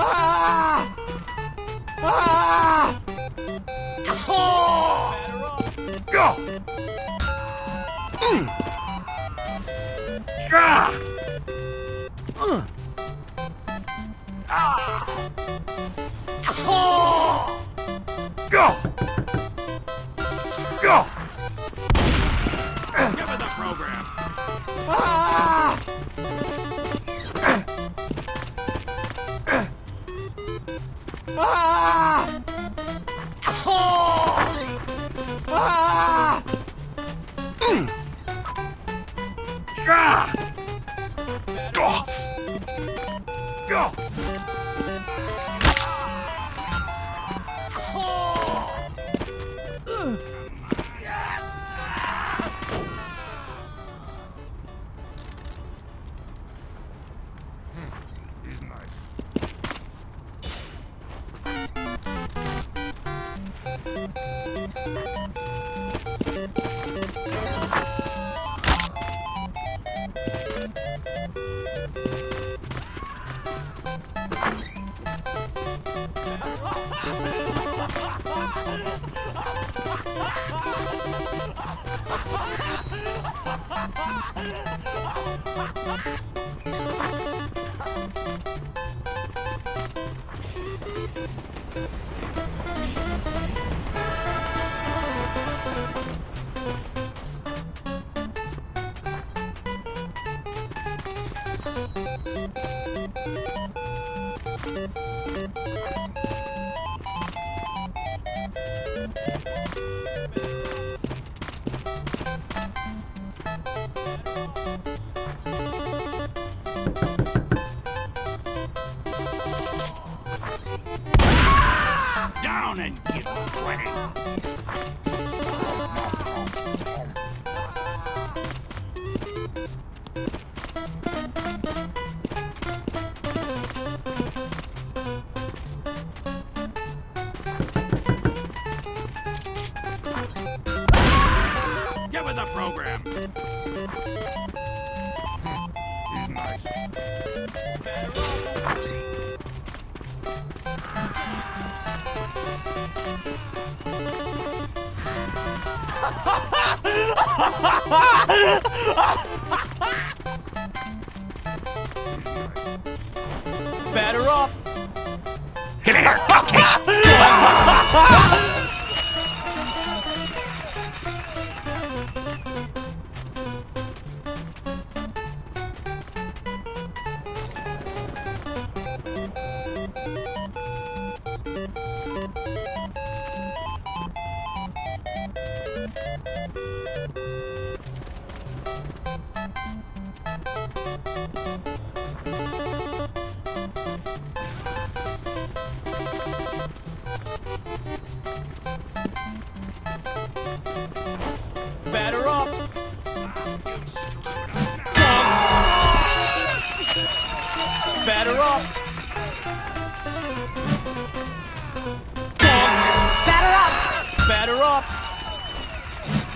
Ah! Ah! Go! Go! Give it the program. Ah! Go! Go! And get twenty. Give it the program. Ha ha ha!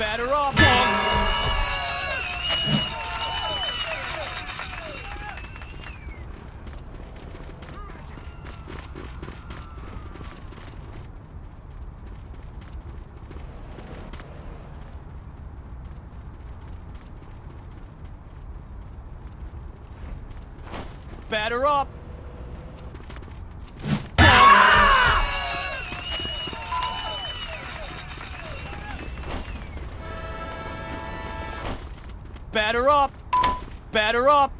Batter up. Batter up. Batter up. Batter up.